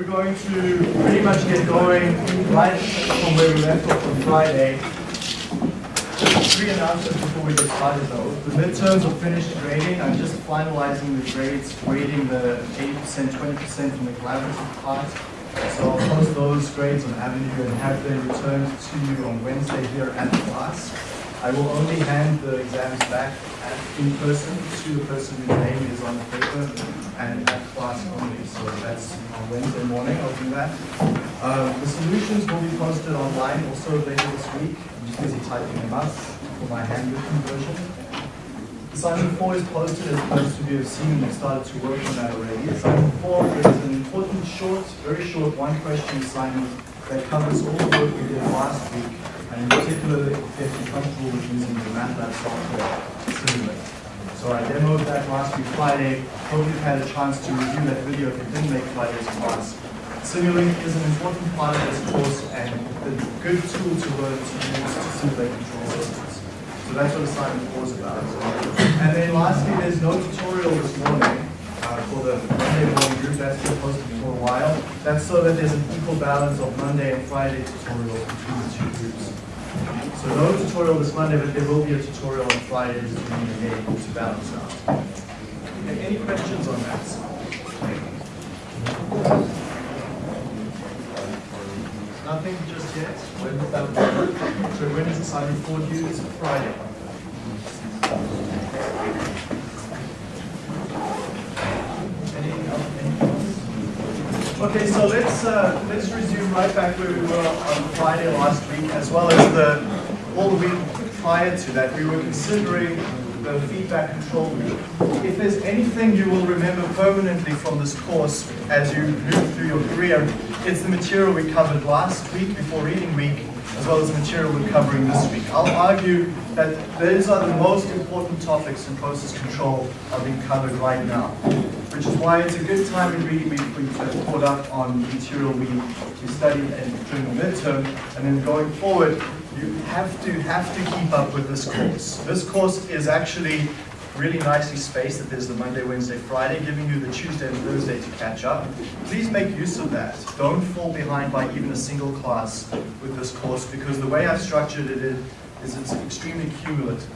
we're going to pretty much get going right from where we left off on Friday. Three announcements before we get started though. The midterms are finished grading. I'm just finalizing the grades, grading the 80%, 20% from the collaborative part. So I'll post those grades on Avenue and have them returned to you on Wednesday here at the class. I will only hand the exams back in person to the person whose name is on the paper and at class only. So that's on Wednesday morning, I'll do that. Um, the solutions will be posted online also later this week. I'm just busy typing them up for my handwritten version. Assignment 4 is posted as opposed to have seen you started to work on that already. Assignment 4 is an important short, very short one question assignment that covers all the work we did last week and in particular, if you're comfortable with using the MATLAB software. So I demoed that last week Friday. Hope you've had a chance to review that video if you didn't make Friday's class. Simulink is an important part of this course and a good tool to learn to use to simulate control systems. So that's what assignment 4 is about. And then lastly, there's no tutorial this morning uh, for the Monday morning group. That's been posted for a while. That's so that there's an equal balance of Monday and Friday tutorials between the two groups. So no tutorial this Monday, but there will be a tutorial on Friday the to balance out. Okay, any questions on that? Nothing just yet? So when is the assignment four due? It's Friday. Anything else? Anything else? Okay, so let's uh, let's resume right back where we were on Friday last week, as well as the all the week prior to that. We were considering the feedback control loop. If there's anything you will remember permanently from this course as you move through your career, it's the material we covered last week before reading week, as well as the material we're covering this week. I'll argue that those are the most important topics in process control are being covered right now, which is why it's a good time in reading week for you to caught up on material we, studied during the midterm, and then going forward, you have to have to keep up with this course. This course is actually really nicely spaced that there's the Monday, Wednesday, Friday, giving you the Tuesday and Thursday to catch up. Please make use of that. Don't fall behind by even a single class with this course because the way I've structured it is it's extremely cumulative.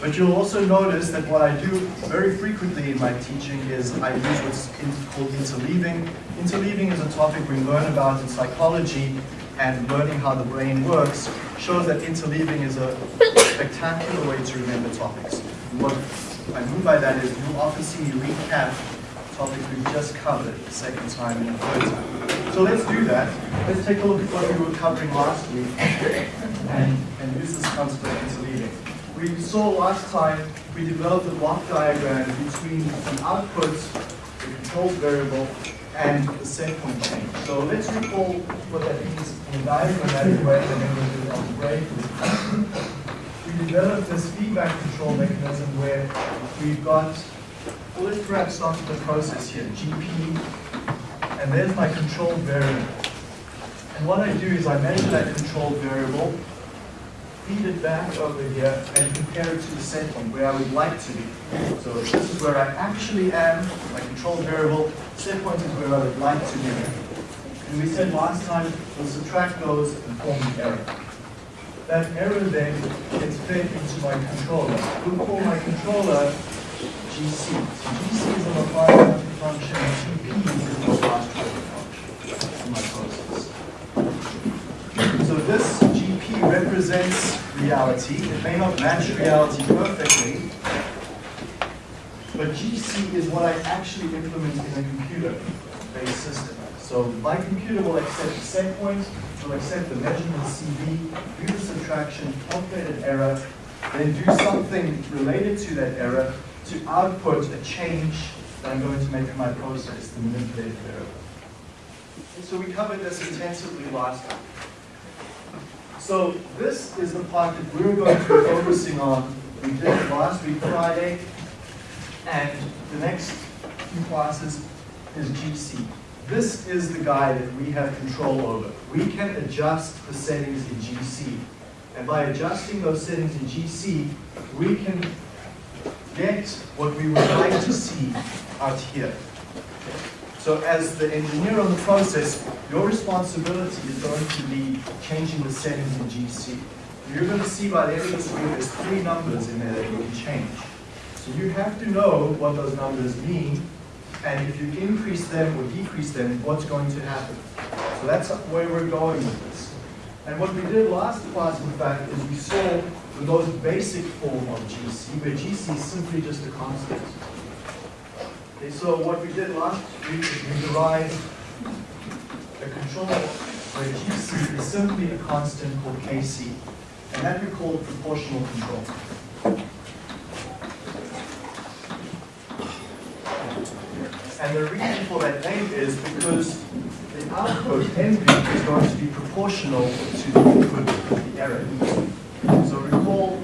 But you'll also notice that what I do very frequently in my teaching is I use what's called interleaving. Interleaving is a topic we learn about in psychology and learning how the brain works shows that interleaving is a spectacular way to remember topics. what I mean by that is you'll often see me recap topics we've just covered the second time and the third time. So let's do that. Let's take a look at what we were covering last week and, and use this concept of. We saw last time we developed a block diagram between the output, the control variable, and the set point change. So let's recall what that means in we read and then we'll do it on the break. We developed this feedback control mechanism where we've got, let's perhaps start with the process here, GP, and there's my control variable. And what I do is I measure that control variable, feed it back over here and compare it to the set point where I would like to be. So this is where I actually am, my control variable, set point is where I would like to be. And we said last time, we'll subtract those and form the error. That error then gets fed into my controller. We'll call my controller GC. So GC is a Laplace function, and GP is a Laplace function my process. So this GP represents reality. It may not match reality perfectly, but GC is what I actually implement in a computer-based system. So my computer will accept the set point, will accept the measurement CV, do the subtraction, calculate an error, then do something related to that error to output a change that I'm going to make in my process, the manipulated variable. So we covered this intensively last time. So this is the part that we're going to be focusing on. We did it last week, Friday, and the next few classes is GC. This is the guy that we have control over. We can adjust the settings in GC. And by adjusting those settings in GC, we can get what we would like to see out here. So as the engineer on the process, your responsibility is going to be changing the settings in GC. You're going to see by the end of this week, there's three numbers in there that you can change. So you have to know what those numbers mean, and if you increase them or decrease them, what's going to happen. So that's where we're going with this. And what we did last class, in fact, is we saw the most basic form of GC, where GC is simply just a constant. Okay, so what we did last week is we derived a control where GC is simply a constant called KC, and that we call proportional control. And the reason for that name is because the output, MV, is going to be proportional to the input, the error. Recall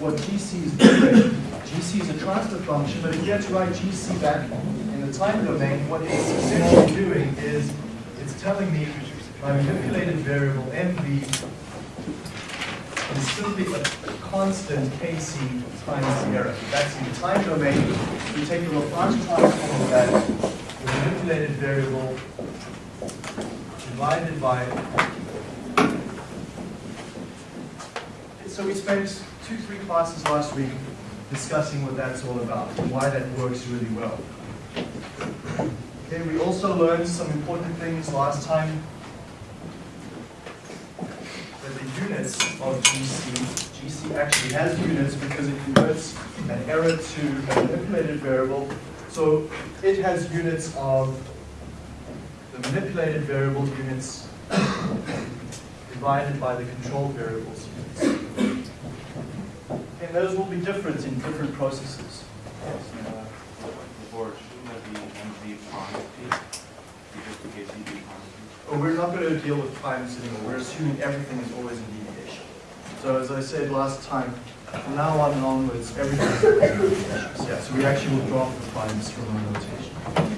what GC is doing. GC is a transfer function, but if you had to write GC back in the time domain, what it's essentially doing is it's telling me my manipulated variable MV is simply a, constant Kc times error. That's in the time domain. You take the Laplace transform of that, the manipulated variable divided by. So we spent two, three classes last week discussing what that's all about and why that works really well. Okay, we also learned some important things last time that the units of GC, GC actually has units because it converts an error to a manipulated variable. So it has units of the manipulated variable units divided by the control variables. And those will be different in different processes. Or shouldn't that be MV quantity? Because the oh, case be quantity. But we're not going to deal with primes anymore. We're assuming everything is always in deviation. So as I said last time, from now on and onwards, everything is in deviations. Yeah, so we actually will drop the primes from our notation.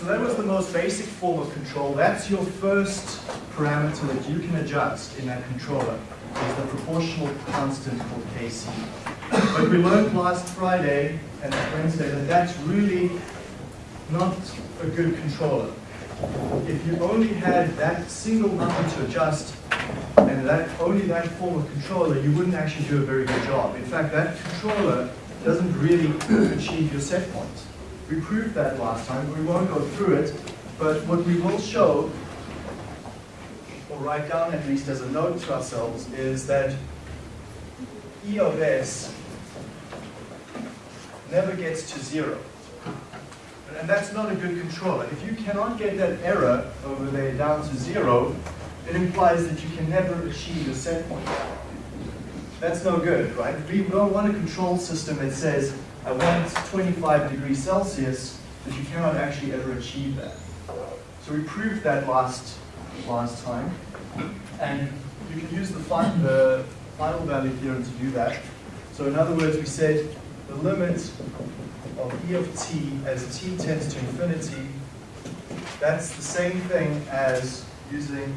So that was the most basic form of control. That's your first parameter that you can adjust in that controller, is the proportional constant called Kc. But we learned last Friday and Wednesday that that's really not a good controller. If you only had that single number to adjust, and that only that form of controller, you wouldn't actually do a very good job. In fact, that controller doesn't really achieve your set point. We proved that last time, we won't go through it. But what we will show, or write down at least as a note to ourselves, is that E of S never gets to zero. And that's not a good controller. If you cannot get that error over there down to zero, it implies that you can never achieve a set point. That's no good, right? We don't want a control system that says, I want 25 degrees Celsius, but you cannot actually ever achieve that. So we proved that last, last time. And you can use the, fi the final value theorem to do that. So in other words, we said the limit of e of t as t tends to infinity, that's the same thing as using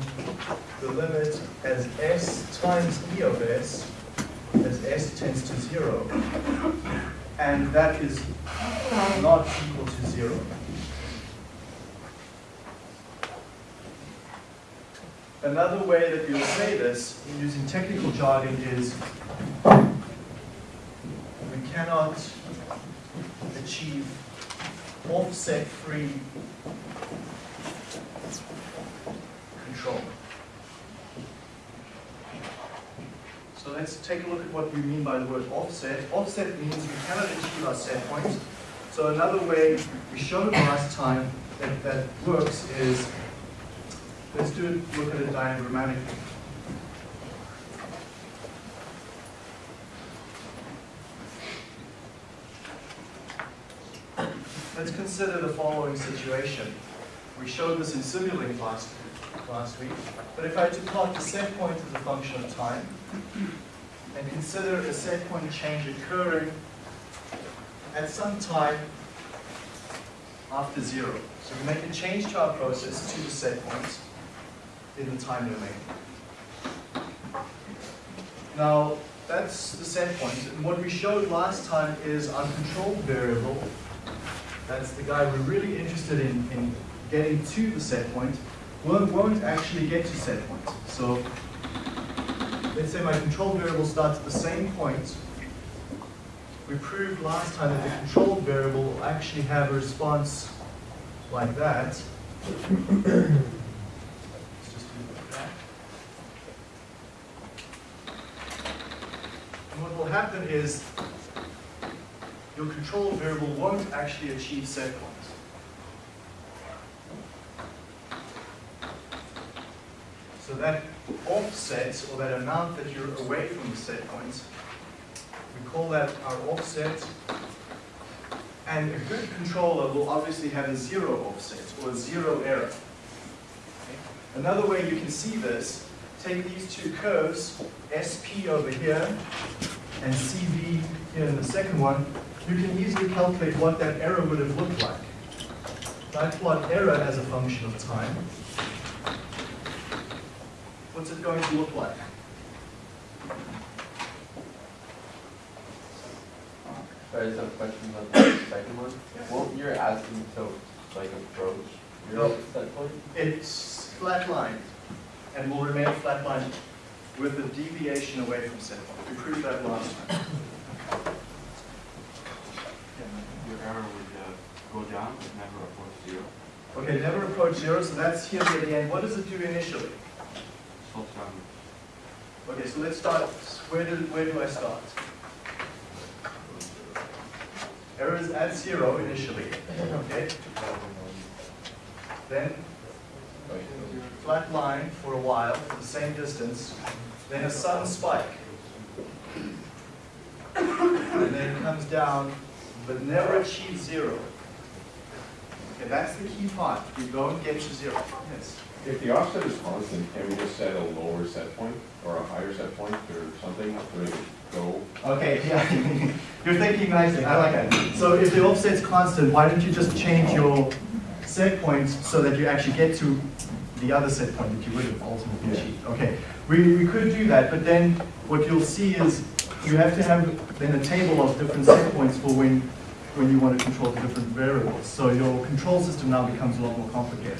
the limit as s times e of s as s tends to zero. And that is not equal to zero. Another way that you'll say this, using technical jargon, is we cannot achieve offset-free control. So let's take a look at what we mean by the word offset. Offset means we cannot achieve our set point. So another way we showed last time that that works is, let's do it, look at it diagrammatically. Let's consider the following situation. We showed this in Simulink last, last week, but if I to plot the set point as a function of time, and consider a set point change occurring at some time after zero. So we make a change to our process to the set point in the time domain. Now, that's the set point. And what we showed last time is our control variable. That's the guy we're really interested in, in getting to the set point. Won't, actually get to set point. So let's say my control variable starts at the same point. We proved last time that the control variable will actually have a response like that. Let's just do like that. And what will happen is your control variable won't actually achieve set point. So that offset, or that amount that you're away from the set point, we call that our offset. And a good controller will obviously have a zero offset, or zero error. Okay? Another way you can see this, take these two curves, SP over here, and CV here in the second one, you can easily calculate what that error would have looked like. I plot error as a function of time, what's it going to look like? Sorry, just a question about the second one. Won't you're asking to like approach your No. set point? It's flatlined, and will remain flatlined with a deviation away from set point. We proved that last time. Your error would uh, go down, but never approach zero. Okay, never approach zero, so that's here at the end. What does it do initially? Slopes down. Okay, so let's start, where do, where do I start? Error is at zero initially, okay? Then flat line for a while, for the same distance, then a sudden spike. And then it comes down, but never achieves zero. Okay, that's the key part, you don't get to zero. Yes. If the offset is constant, can we just set a lower set point or a higher set point or something to make it go? Okay, yeah, you're thinking nicely, I like that. So if the offset's constant, why don't you just change your set points so that you actually get to the other set point that you would have ultimately Yeah. achieved? Okay, we, we could do that, but then what you'll see is you have to have then a table of different set points for when, when you want to control the different variables. So your control system now becomes a lot more complicated.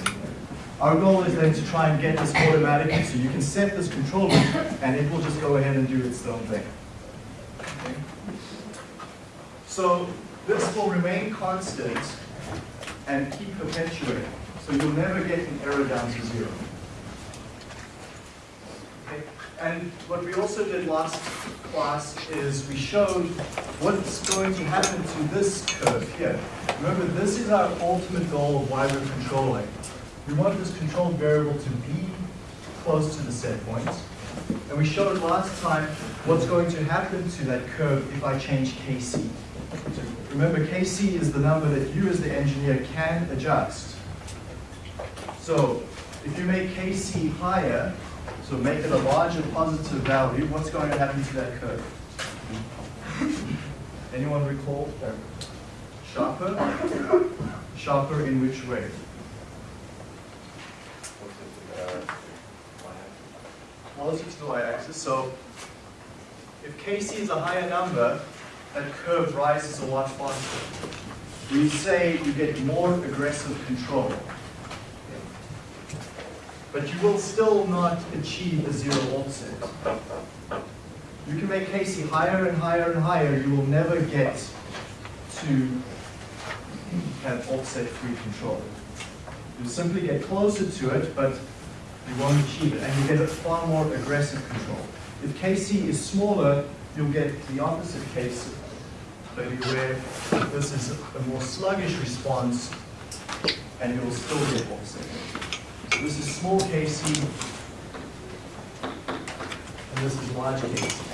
Our goal is then to try and get this automatically, so you can set this controller and it will just go ahead and do its own thing. Okay? So this will remain constant and keep perpetuating. So you'll never get an error down to zero. Okay? And what we also did last class is we showed what's going to happen to this curve here. Remember, this is our ultimate goal of why we're controlling. We want this control variable to be close to the set point. And we showed last time what's going to happen to that curve if I change Kc. Remember, Kc is the number that you as the engineer can adjust. So if you make Kc higher, so make it a larger positive value, what's going to happen to that curve? Anyone recall? Sharper? Sharper in which way? Relative to the y-axis, so if Kc is a higher number, that curve rises a lot faster. We say you get more aggressive control. But you will still not achieve a zero offset. You can make Kc higher and higher and higher, you will never get to have offset-free control. You'll simply get closer to it, but you won't achieve it, and you get a far more aggressive control. If Kc is smaller, you'll get the opposite case, maybe where this is a more sluggish response, and you'll still get offset. So this is small Kc, and this is large Kc.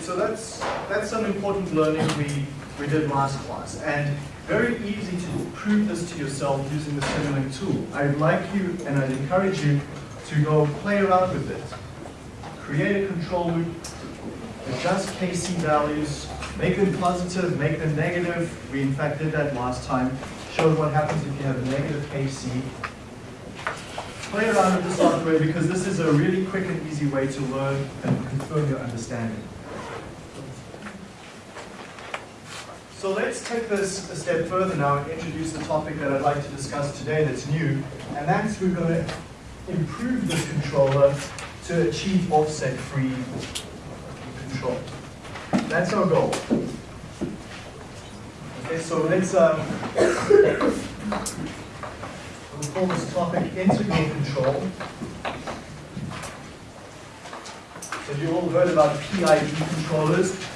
So that's, that's some important learning we, we did last class. And very easy to prove this to yourself using the Simulink tool. I'd like you, and I'd encourage you, to go play around with it. Create a control loop, adjust KC values, make them positive, make them negative. We in fact did that last time. Showed what happens if you have a negative KC. play around with the software because this is a really quick and easy way to learn and confirm your understanding. So let's take this a step further now and introduce the topic that I'd like to discuss today that's new, and that's we're going to improve this controller to achieve offset-free control. That's our goal. Okay, so let's, um, we'll call this topic integral control. So you all heard about PID controllers.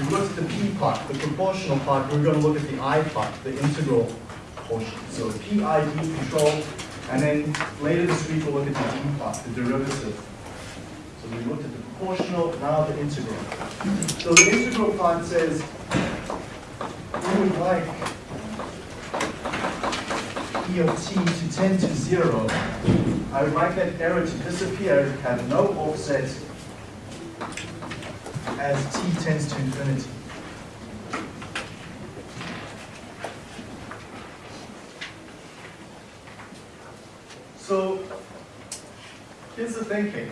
We looked at the P part, the proportional part, we're going to look at the I part, the integral portion. So PID control, and then later this week we'll look at the D part, the derivative. So we looked at the proportional, now the integral. So the integral part says we would like E of t to tend to zero. I would like that error to disappear, have no offset as t tends to infinity. So here's the thinking.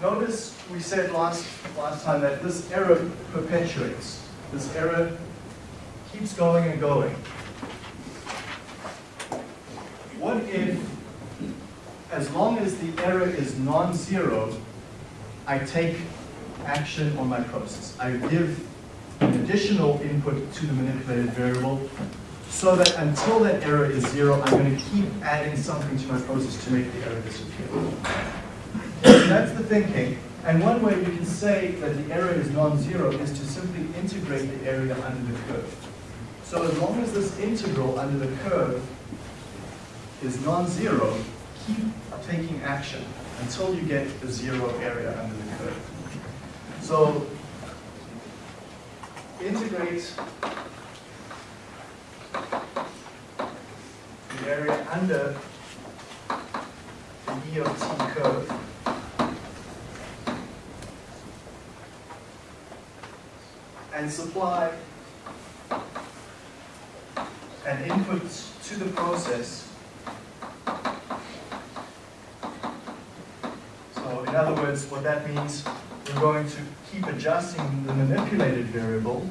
Notice we said last, last time that this error perpetuates. This error keeps going and going. What if, as long as the error is non-zero, I take action on my process? I give an additional input to the manipulated variable so that until that error is zero, I'm going to keep adding something to my process to make the error disappear. That's the thinking. And one way you can say that the error is non-zero is to simply integrate the area under the curve. So as long as this integral under the curve is non-zero, keep taking action until you get the zero area under the curve. So integrate the area under the E of t curve and supply an input to the process. So in other words, what that means, we're going to keep adjusting the manipulated variable,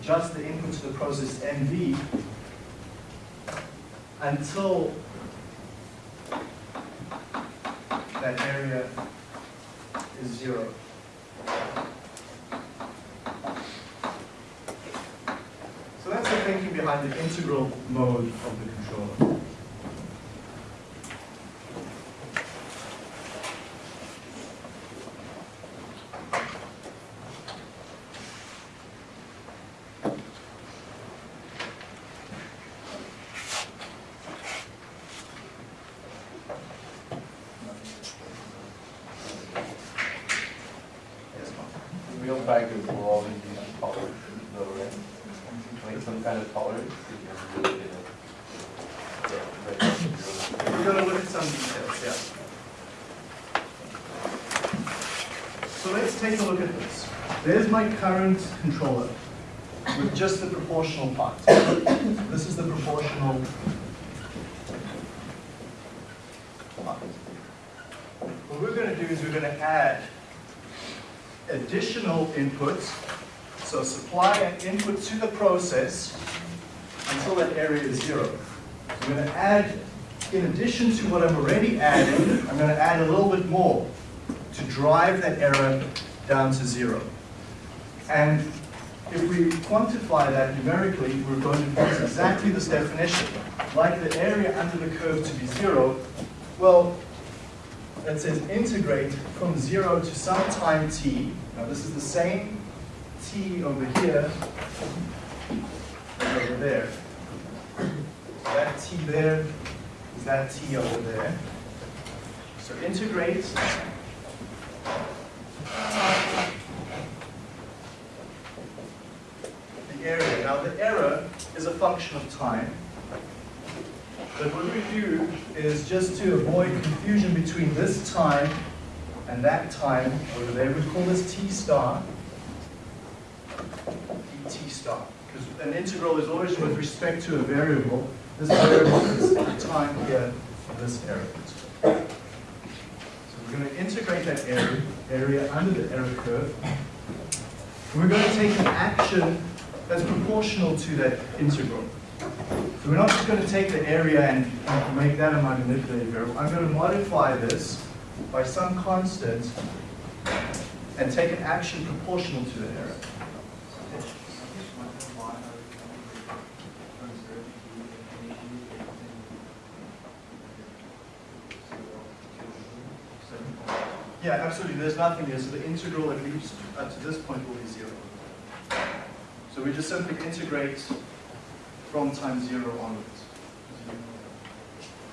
adjust the input to the process MV until that area is zero. So that's the thinking behind the integral mode of the controller. Yes, Mark? Real factors will always be tolerance, though, right? Like some kind of tolerance, if you're really gonna get right down to zero. We're gonna look at some details, yeah. So let's take a look at this. There's my current controller with just the proportional part. This is the proportional part. What we're gonna do is we're gonna add additional inputs. So supply an input to the process until that area is zero. I'm going to add, in addition to what I'm already adding, I'm going to add a little bit more to drive that error down to zero. And if we quantify that numerically, we're going to use exactly this definition. Like the area under the curve to be zero, well, that says integrate from zero to some time t. Now this is the same t over here as over there. That t there is that t over there. So integrate the area. Now the error is a function of time. But what we do is just to avoid confusion between this time and that time over there, we call this t star, t star. Because an integral is always with respect to a variable. This variable is time here this. So we're going to integrate that area, area under the error curve. We're going to take an action that's proportional to that integral. So we're not just going to take the area and make that a manipulated variable. I'm going to modify this by some constant and take an action proportional to the error. Yeah, absolutely. There's nothing here. So the integral at least up to this point will be zero. So we just simply integrate from time zero onwards.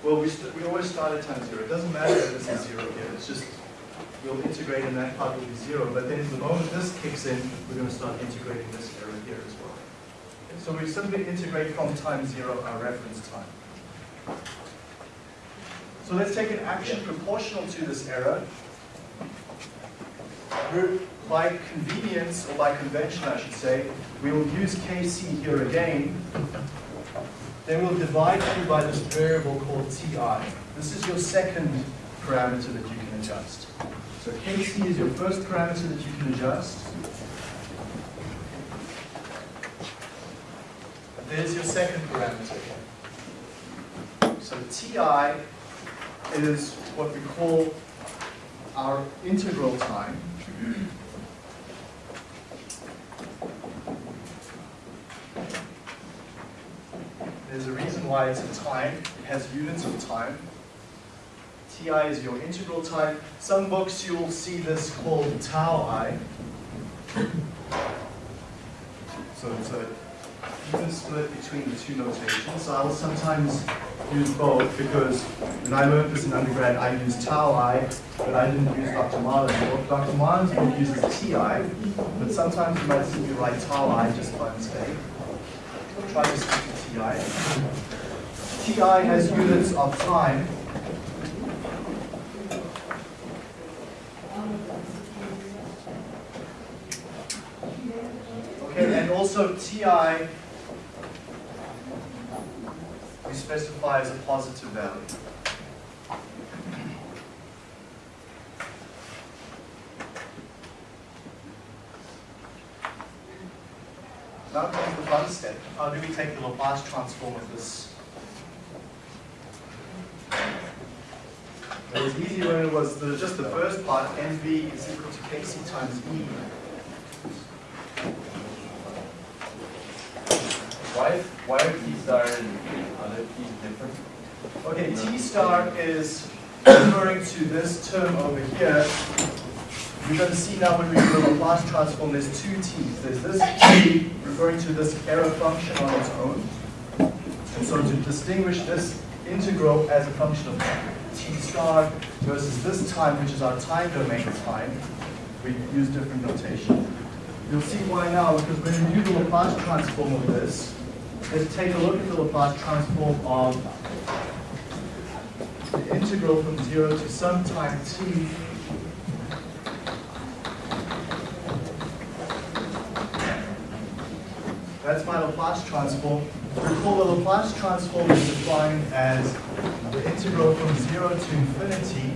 Well, we, we always start at time zero. It doesn't matter if this is zero here. It's just we'll integrate and that part will be zero. But then the moment this kicks in, we're going to start integrating this error here as well. So we simply integrate from time zero our reference time. So let's take an action proportional to this error. By convenience, or by convention I should say, we will use kc here again. Then we'll divide through by this variable called ti. This is your second parameter that you can adjust. So kc is your first parameter that you can adjust. There's your second parameter. So ti is what we call our integral time. There's a reason why it's a time. It has units of time. Ti is your integral time. Some books you'll see this called tau i. So it's a even split between the two notations. So I'll sometimes use both because when I learned this in undergrad, I used tau i, but I didn't use Dr. Marlin's book. Dr. Marlin's book uses ti, but sometimes you might see me write tau i just by mistake. Try to stick to ti. ti has units of time. Okay, and also ti specify as a positive value. Now comes the fun step. How do we take the Laplace transform of this? It was easy when it was the, just the first part, MV is equal to Kc times E. Why, why are T star and other different? Okay, T star is referring to this term over here. You're going to see now when we do the Laplace transform, there's two T's. There's this T referring to this error function on its own. And so to distinguish this integral as a function of T star versus this time, which is our time domain time, we use different notation. You'll see why now, because when we do the Laplace transform of this, let's take a look at the Laplace transform of the integral from 0 to some time t That's my Laplace transform. Recall the Laplace transform is defined as the integral from 0 to infinity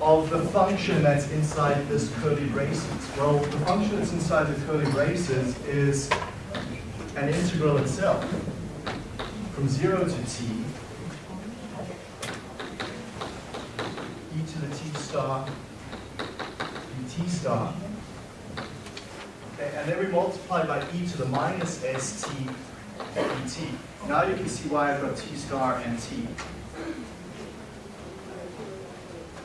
of the function that's inside this curly braces. Well, the function that's inside the curly braces is an integral itself from 0 to t e to the t star dt star Okay, and then we multiply by e to the minus st dt. Now you can see why I've got t star and t.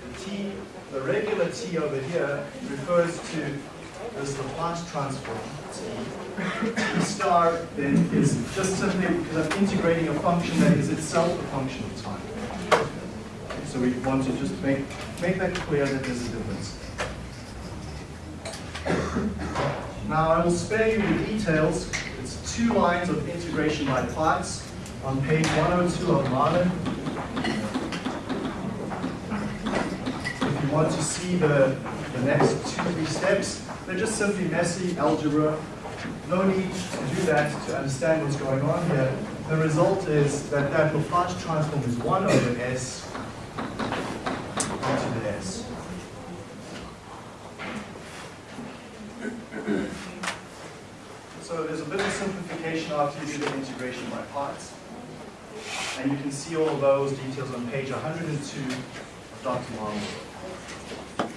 The t, the regular t over here refers to this Laplace transform t. star then is just simply because I'm integrating a function that is itself a function of time. So we want to just make, make that clear that there's a difference. Now I will spare you the details. It's two lines of integration by parts on page 102 of Marlin. If you want to see the, the next two, three steps, they're just simply messy algebra. No need to do that to understand what's going on here. the result is that that Laplace transform is 1 over S into the S. So there's a bit of simplification after you do the integration by parts. And you can see all those details on page 102 of Dr. Marlin's work.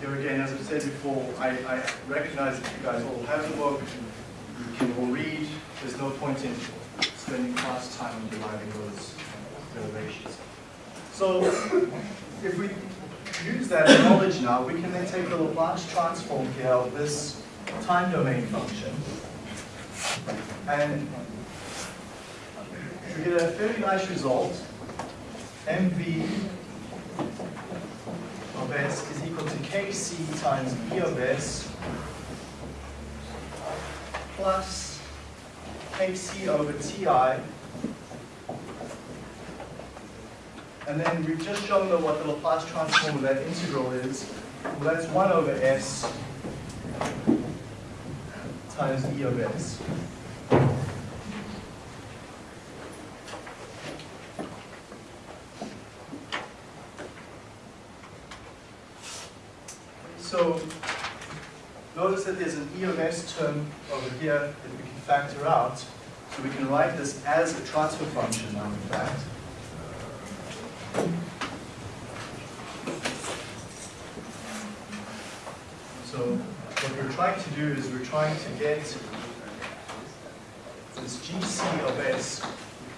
Here again, as I said before, I, I recognize that you guys all have the book, you can all read, there's no point in spending class time on deriving those derivations. So if we use that knowledge now, we can then take the Laplace transform here of this time domain function and we get a fairly nice result. mv of s is equal to kc times e of s plus kc over ti. And then we've just shown that what the Laplace transform of that integral is. Well, that's 1 over s times e of s. So notice that there's an E of S term over here that we can factor out. So we can write this as a transfer function now, in fact. So what we're trying to do is we're trying to get this GC of S,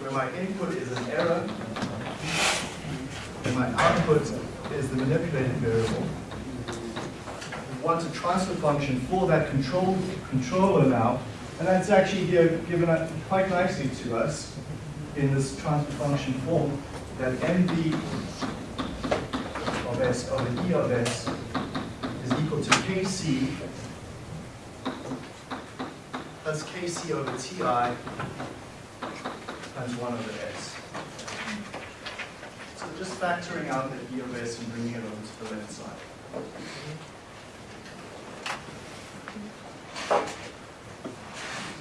where my input is an error, and my output is the manipulated variable want a transfer function for that control controller now, and that's actually given quite nicely to us in this transfer function form that mv of s over e of s is equal to kc plus kc over ti times 1 over s. So just factoring out the e of s and bringing it over to the left side.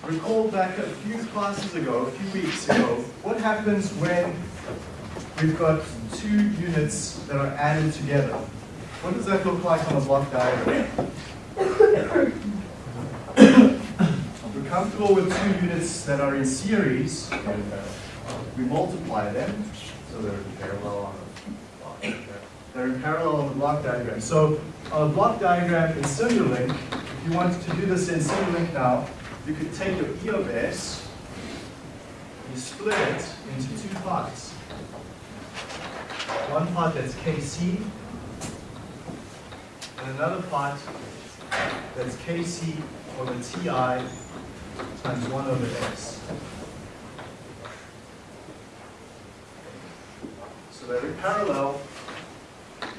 Recall back a few classes ago, a few weeks ago, what happens when we've got two units that are added together? What does that look like on a block diagram? We're comfortable with two units that are in series. We multiply them, so they're parallel on the They're in parallel on the block diagram. So a block diagram in Simulink, you wanted to do this in Simulink now, you could take your E of S, you split it into two parts. One part that's Kc, and another part that's Kc over Ti times 1 over S. So they're parallel, and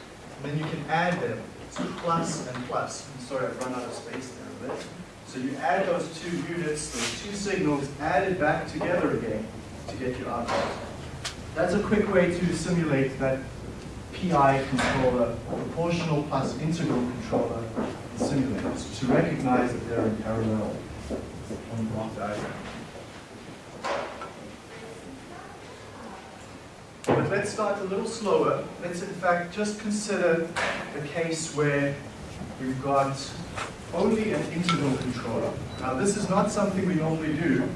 then you can add them, two plus and plus. Sorry, I've run out of space there a bit. So you add those two units, those two signals, added back together again to get your output. That's a quick way to simulate that PI controller, proportional plus integral controller simulators, to recognize that they're in parallel on the block diagram. But let's start a little slower. Let's in fact just consider the case where we've got only an integral controller. Now this is not something we normally do.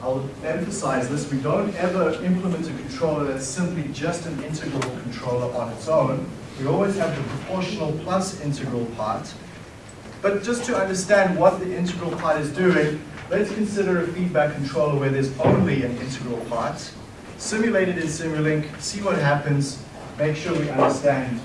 I'll emphasize this, we don't ever implement a controller that's simply just an integral controller on its own. We always have the proportional plus integral part. But just to understand what the integral part is doing, let's consider a feedback controller where there's only an integral part. Simulate it in Simulink, see what happens, make sure we understand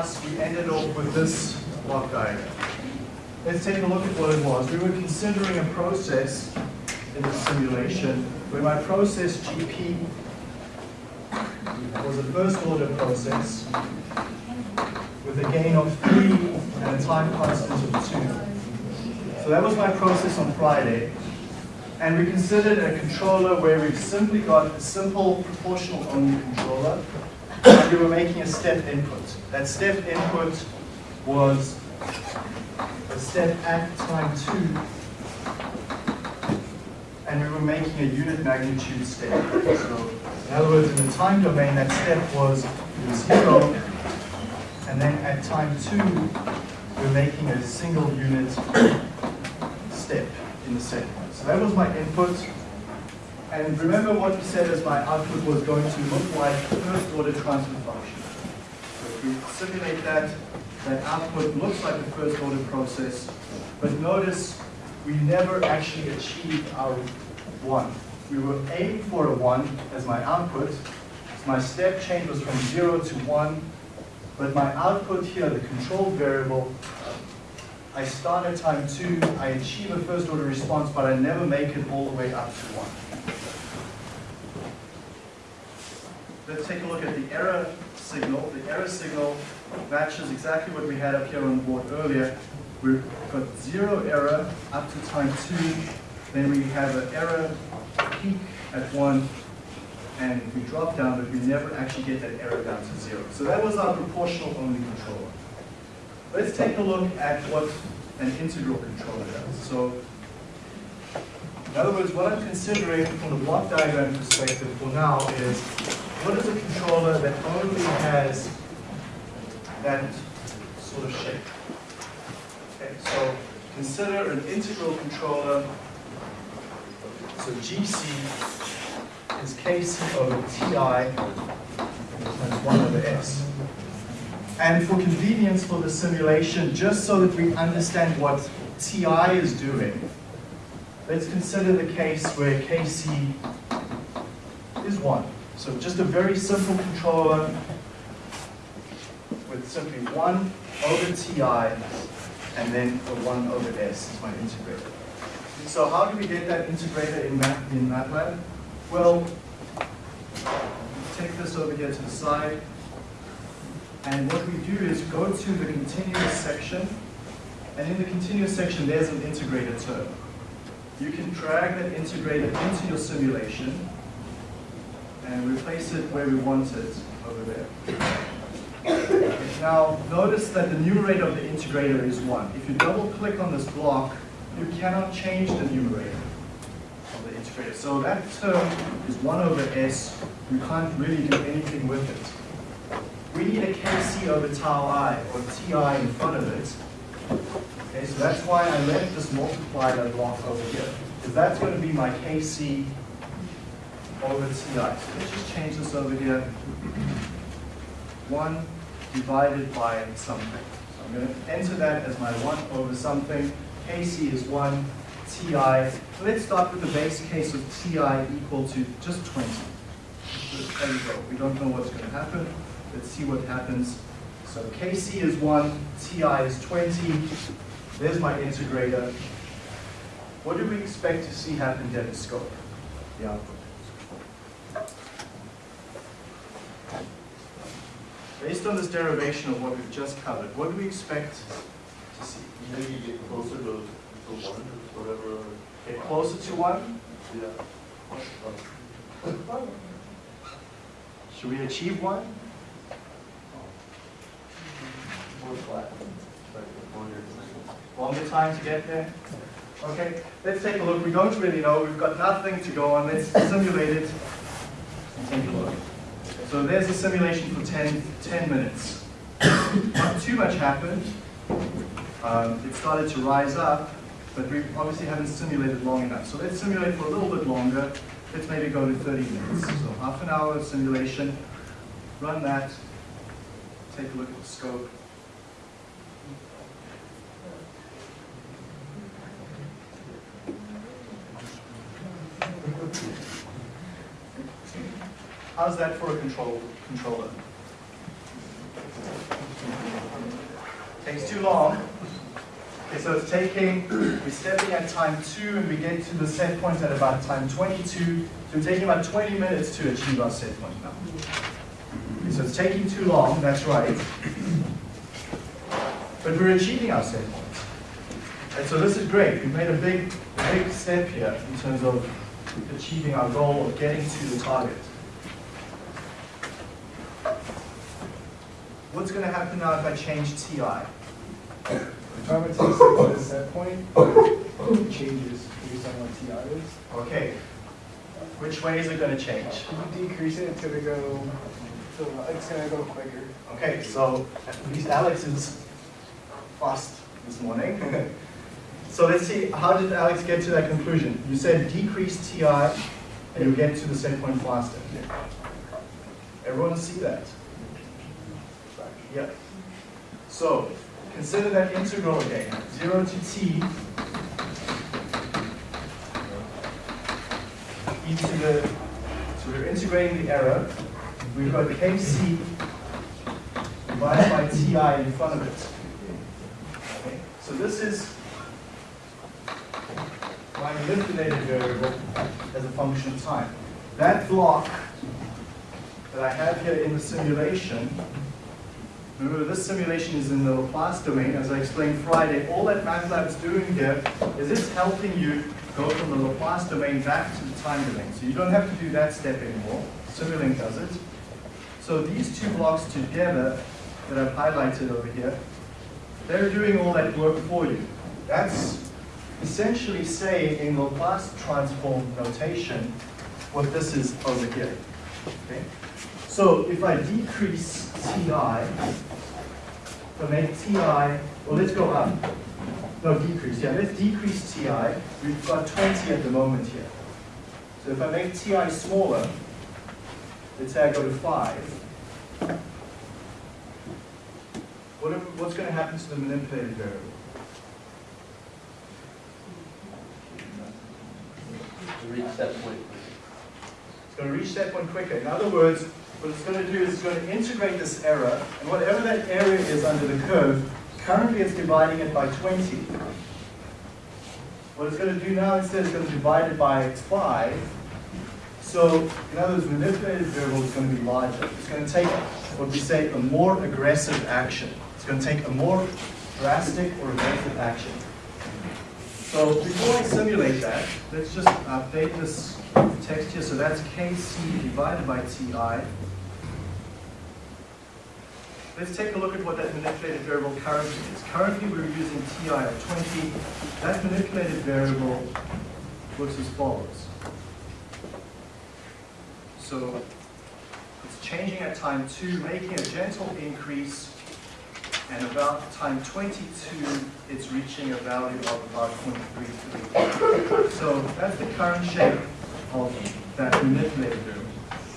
class, we ended up with this block diagram. Let's take a look at what it was. We were considering a process in the simulation where my process GP was a first order process with a gain of three and a time constant of two. So that was my process on Friday. And we considered a controller where we've simply got a simple proportional only we were making a step input. That step input was a step at time two and we were making a unit magnitude step. So in other words, in the time domain, that step was zero, and then at time two, we're making a single unit step in the set point. So that was my input. And remember what we said as my output was going to look like first order transfer we simulate that, that output looks like a first order process, but notice we never actually achieved our one. We were aiming for a one as my output. My step change was from zero to one, but my output here, the control variable, I start at time two, I achieve a first order response, but I never make it all the way up to one. Let's take a look at the error signal. The error signal matches exactly what we had up here on the board earlier. We've got zero error up to time two, then we have an error peak at one, and we drop down, but we never actually get that error down to zero. So that was our proportional only controller. Let's take a look at what an integral controller does. So, in other words, what I'm considering from the block diagram perspective for now is, what is a controller that only has that sort of shape? Okay, so consider an integral controller. So GC is KC over TI times 1 over S. And for convenience for the simulation, just so that we understand what TI is doing, let's consider the case where KC is 1. So just a very simple controller with simply 1 over TI and then the 1 over S is my integrator. So how do we get that integrator in, Mat in MATLAB? Well, take this over here to the side. And what we do is go to the continuous section. And in the continuous section, there's an integrator term. You can drag that integrator into your simulation and replace it where we want it over there. Now, notice that the numerator of the integrator is 1. If you double click on this block, you cannot change the numerator of the integrator. So that term is 1 over s. You can't really do anything with it. We need a kc over tau i, or ti in front of it. Okay, so that's why I left this multiplier block over here. Because that's going to be my kc over ti. So let's just change this over here. 1 divided by something. So I'm going to enter that as my 1 over something. Kc is 1, Ti. So Let's start with the base case of Ti equal to just 20. Just there you go. We don't know what's going to happen. Let's see what happens. So Kc is 1, Ti is 20. There's my integrator. What do we expect to see happen down the scope? The output. Based on this derivation of what we've just covered, what do we expect to see? Maybe get closer to, to one, whatever. Get closer to one? Yeah. Should we achieve one? More flat. Like longer Longer time to get there? Okay, let's take a look. We don't really know. We've got nothing to go on. Let's simulate it and take a look. So there's a simulation for 10, 10 minutes. Not too much happened. Um, it started to rise up, but we obviously haven't simulated long enough. So let's simulate for a little bit longer. Let's maybe go to 30 minutes. So half an hour of simulation. Run that. Take a look at the scope. Thank you. How's that for a control, controller? Takes too long. Okay, so it's taking, we're stepping at time two and we get to the set point at about time 22. So we're taking about 20 minutes to achieve our set point now. Okay, so it's taking too long, that's right. But we're achieving our set point. And so this is great. We've made a big, big step here in terms of achieving our goal of getting to the target. What's going to happen now if I change TI? If I would take six at set point, it changes based on what TI is. Okay. Which way is it going to change? If you decrease it, it's gonna go, so it's gonna go quicker. Okay, so at least Alex is fast this morning. So let's see, how did Alex get to that conclusion? You said decrease TI and you get to the set point faster. Everyone see that? Yeah. So consider that integral again, 0 to t e to the, so we're integrating the error. We've got kc divided by ti in front of it. Okay, So this is my manipulated variable as a function of time. That block that I have here in the simulation, remember this simulation is in the Laplace domain, as I explained Friday, all that MATLAB is doing here is it's helping you go from the Laplace domain back to the time domain. So you don't have to do that step anymore, Simulink does it. So these two blocks together that I've highlighted over here, they're doing all that work for you. That's essentially saying in Laplace transform notation what this is over here. Okay? So if I decrease Ti, if I make Ti, well let's go up. No, decrease, yeah, let's decrease Ti. We've got 20 at the moment here. So if I make Ti smaller, let's say I go to 5, what, if- what's going to happen to the manipulated variable? To reach that point. It's going to reach that point quicker. In other words, what it's going to do is it's going to integrate this error, and whatever that area is under the curve, currently it's dividing it by 20. What it's going to do now instead is going to divide it by 5. So, in other words, the manipulated variable is going to be larger. It's going to take what we say a more aggressive action. It's going to take a more drastic or aggressive action. So before I simulate that, let's just update this text here. So that's Kc divided by Ti. Let's take a look at what that manipulated variable currently is. Currently, we're using Ti of 20. That manipulated variable looks as follows. So it's changing at time 2, making a gentle increase, and about time 22, it's reaching a value of about 0.33. So that's the current shape of that manipulated variable.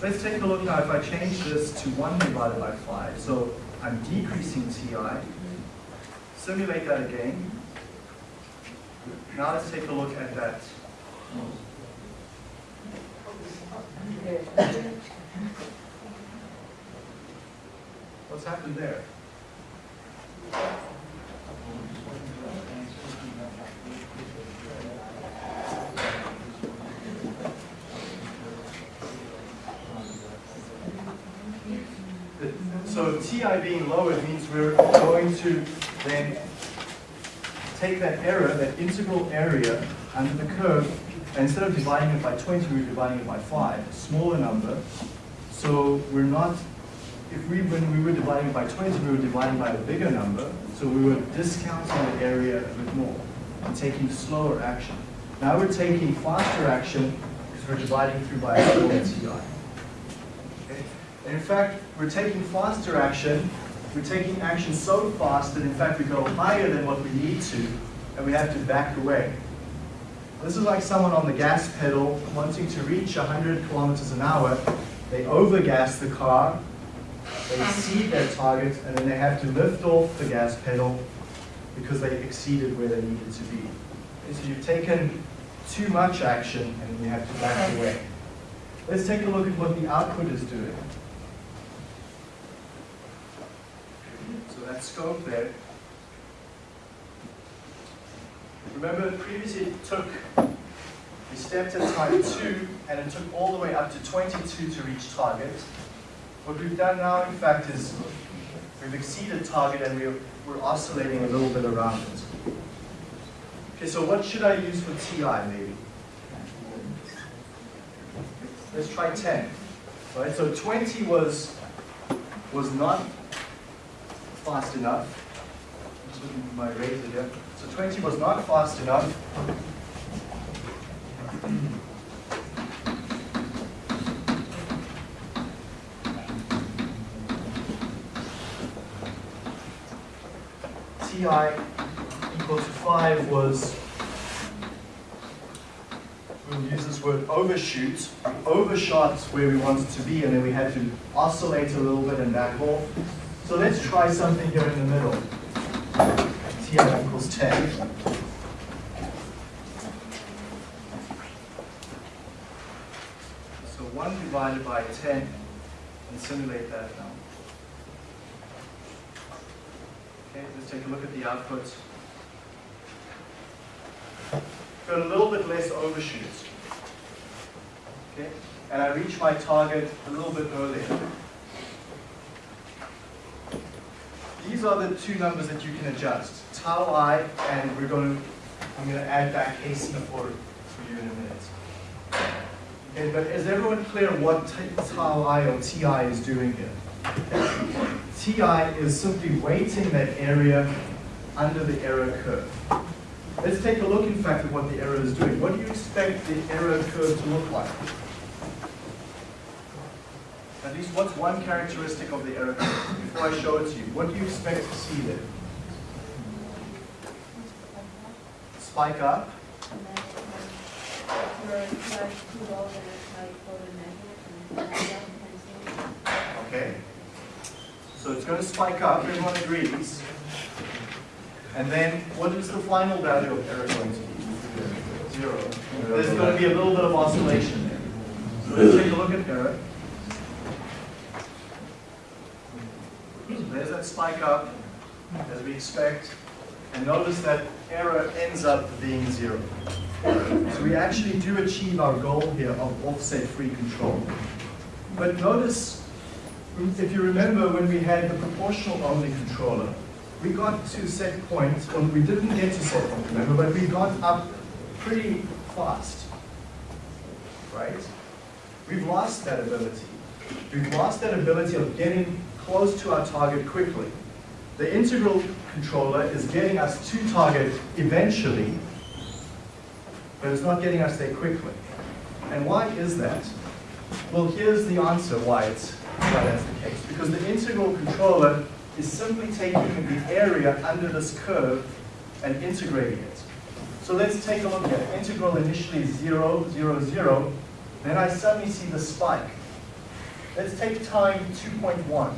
Let's take a look now if I change this to 1 divided by 5. So I'm decreasing Ti. Simulate that again. Now let's take a look at that. What's happened there? So Ti being lowered means we're going to then take that error, that integral area under the curve, and instead of dividing it by 20, we're dividing it by 5, a smaller number. So we're not, if we, when we were dividing by 20, we were dividing by a bigger number, so we were discounting the area a bit more and taking slower action. Now we're taking faster action because we're dividing through by a smaller Ti. And in fact, we're taking faster action. We're taking action so fast that in fact we go higher than what we need to, and we have to back away. This is like someone on the gas pedal wanting to reach 100 kilometers an hour. They overgas the car, they exceed their target, and then they have to lift off the gas pedal because they exceeded where they needed to be. Okay, so you've taken too much action and you have to back away. Let's take a look at what the output is doing. That scope there. Remember previously it took, we stepped at time two and it took all the way up to 22 to reach target. What we've done now in fact is we've exceeded target and we're, we're oscillating a little bit around it. Okay, so what should I use for TI maybe? Let's try 10. Right, so 20 was, was not fast enough. My razor here. So 20 was not fast enough. Ti equal to 5 was, we'll use this word overshoot. Overshot where we wanted to be and then we had to oscillate a little bit and back off. So let's try something here in the middle. Ti equals 10. So 1 divided by 10, and simulate that now. Okay, let's take a look at the output. Got a little bit less overshoot. Okay, and I reach my target a little bit earlier. These are the two numbers that you can adjust, tau i, and we're going to, I'm going to add back KC for, for you in a minute. Okay, but is everyone clear what tau i or ti is doing here? Ti is simply weighting that area under the error curve. Let's take a look, in fact, at what the error is doing. What do you expect the error curve to look like? At least what's one characteristic of the error curve? Before I show it to you, what do you expect to see there? Spike up, okay? So it's going to spike up, everyone agrees. And then what is the final value of error going to be? Zero. There's going to be a little bit of oscillation there. So let's take a look at error. So there's that spike up, as we expect. And notice that error ends up being zero. So we actually do achieve our goal here of offset-free control. But notice, if you remember when we had the proportional only controller, we got to set points, well, we didn't get to set point, remember, but we got up pretty fast, right? We've lost that ability. We've lost that ability of getting close to our target quickly. The integral controller is getting us to target eventually, but it's not getting us there quickly. And why is that? Well, here's the answer why it's why that's the case. Because the integral controller is simply taking the area under this curve and integrating it. So let's take a look at. Integral initially is 0, 0, 0. Then I suddenly see the spike. Let's take time 2.1.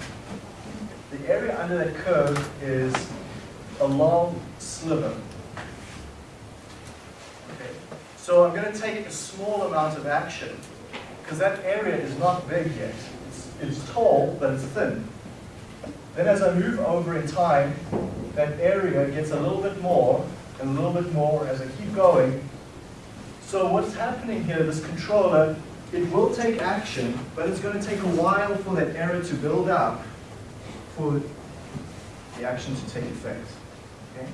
The area under that curve is a long sliver. Okay. So I'm going to take a small amount of action because that area is not big yet. It's, it's tall, but it's thin. Then as I move over in time, that area gets a little bit more and a little bit more as I keep going. So what's happening here, this controller, it will take action, but it's going to take a while for that error to build up for the action to take effect. Okay?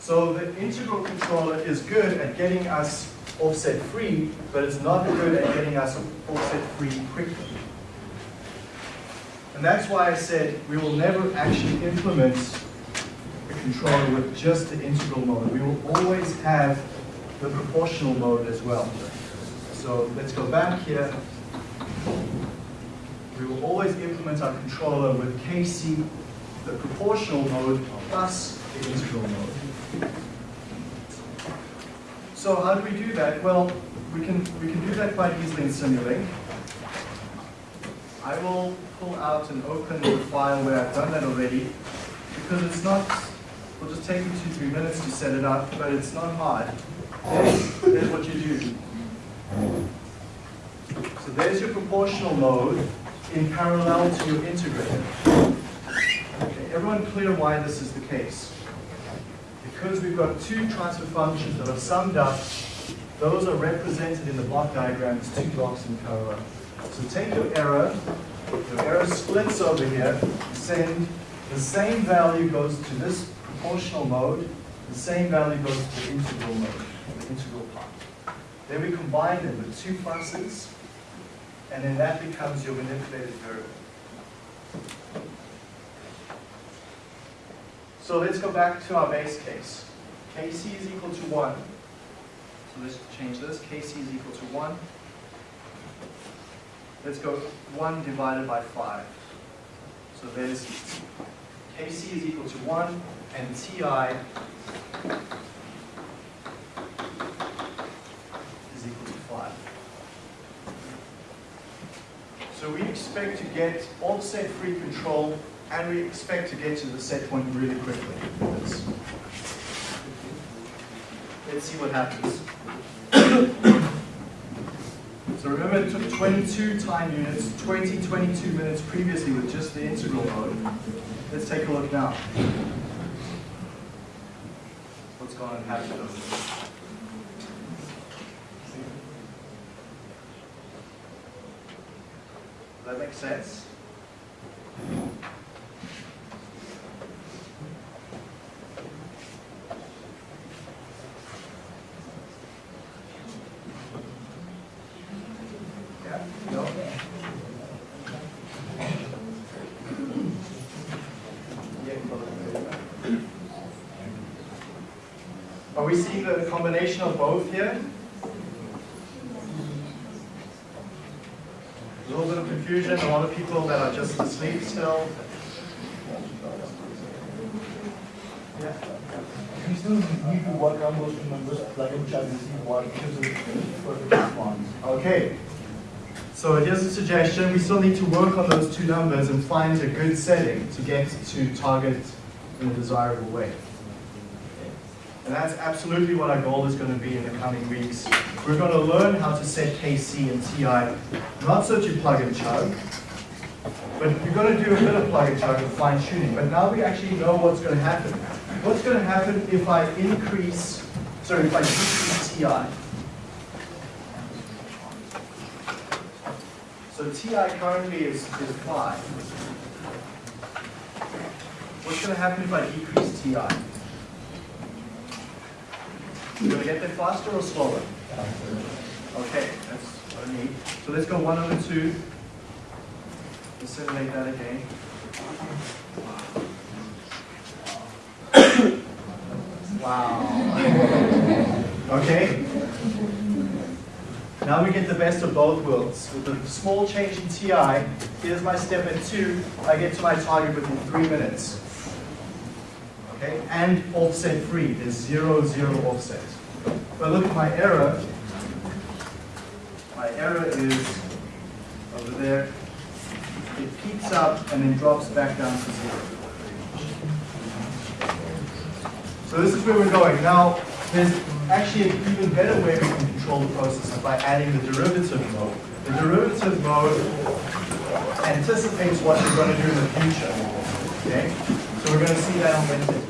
So the integral controller is good at getting us offset free, but it's not good at getting us offset free quickly. And that's why I said we will never actually implement a controller with just the integral mode. We will always have the proportional mode as well. So let's go back here. We will always implement our controller with KC, the proportional mode, plus the integral mode. So how do we do that? Well, we can, we can do that quite easily in Simulink. I will pull out and open the file where I've done that already, because it's not, it'll just take you two, three minutes to set it up, but it's not hard. There's, there's there's your proportional mode in parallel to your integrator. Okay, everyone clear why this is the case? Because we've got two transfer functions that are summed up, those are represented in the block diagram as two blocks in parallel. So take your error, your error splits over here, send the same value goes to this proportional mode, the same value goes to the integral mode, the integral. Then we combine them with two pluses, and then that becomes your manipulated variable. So let's go back to our base case. Kc is equal to 1. So let's change this. Kc is equal to 1. Let's go 1 divided by 5. So there's Kc is equal to 1, and Ti 5. So we expect to get offset-free control, and we expect to get to the set point really quickly. Let's, let's see what happens. So remember, it took 22 time units, 20, 22 minutes previously with just the integral mode. Let's take a look now. What's going to happen over there? Does that sense? Yeah, no? Are we seeing the combination of both here? A little bit of confusion, a lot of people that are just asleep still. Yeah. We still need to work on those two numbers, plug and chug, and see what gives us perfect response. Okay. So here's a suggestion. We still need to work on those two numbers and find a good setting to get to target in a desirable way. And that's absolutely what our goal is going to be in the coming weeks. We're going to learn how to set KC and TI, not so to plug and chug, but you're going to do a bit of plug and chug and fine tuning. But now we actually know what's going to happen. What's going to happen if I increase, sorry, if I decrease TI? So TI currently is, is 5. What's going to happen if I decrease TI? Going to get there faster or slower? Okay, that's what I need. So let's go 1 over 2. Let's simulate that again. Wow. Okay. Now we get the best of both worlds. With a small change in TI, here's my step at 2. I get to my target within 3 minutes. Okay, and offset free. There's zero, zero offset. But look at my error, my error is over there. It peaks up and then drops back down to zero. So this is where we're going. Now, there's actually an even better way we can control the process by adding the derivative mode. The derivative mode anticipates what you're going to do in the future. Okay? So we're going to see that on Wednesday.